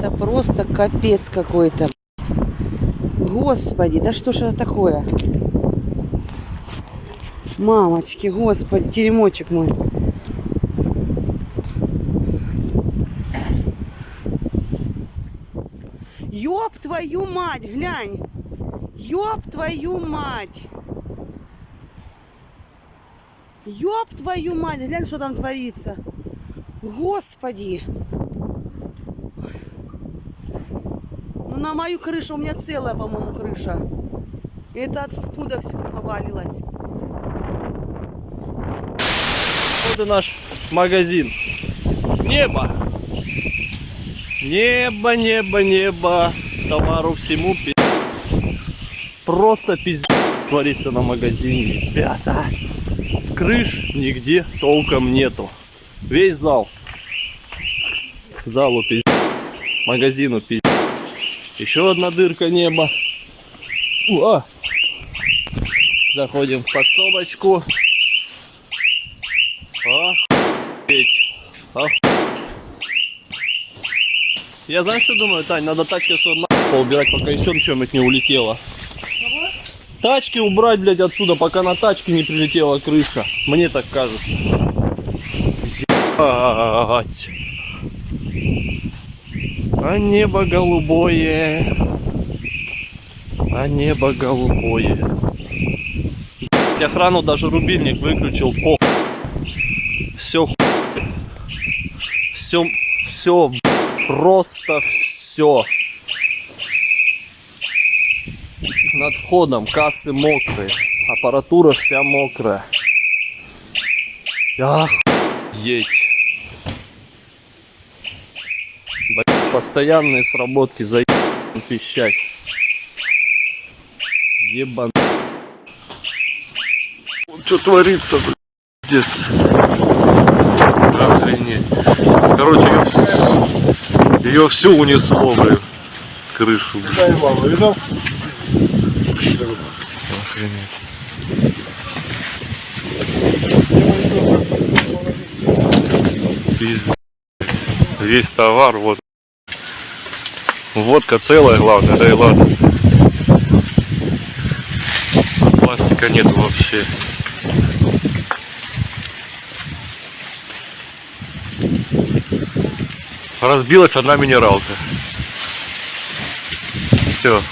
Это просто капец какой-то. Господи, да что ж это такое? Мамочки, господи, теремочек мой. Ёб твою мать, глянь. Ёб твою мать. Ёб твою мать, глянь, что там творится. Господи. На мою крышу, у меня целая, по-моему, крыша. И это откуда все повалилось? Вот и наш магазин. Небо. Небо, небо, небо. Товару всему пи***. Просто пиздец творится на магазине, ребята. Крыш нигде толком нету. Весь зал. Залу пиздец. Магазину пиздец. Еще одна дырка неба. Уа. Заходим в подсобочку. Охуеть. Я знаешь, что думаю, Тань, надо тачки отсюда на убирать, пока еще чем-нибудь не улетело. Тачки убрать, блядь, отсюда, пока на тачке не прилетела крыша. Мне так кажется. Ебать. А небо голубое. А небо голубое. Охрану даже рубильник выключил. По. Все. Все. Все. Просто все. Над входом кассы мокрые. Аппаратура вся мокрая. Охуеть. Блядь, Постоянные сработки за пищать. Ебан. Что творится, блядь? Охренеть. Короче, ее всю унесло, блин. Крышу, блин. Охренеть. Пиздец. Весь товар, вот. Водка целая, главное, да и ладно. Пластика нет вообще. Разбилась одна минералка. Все.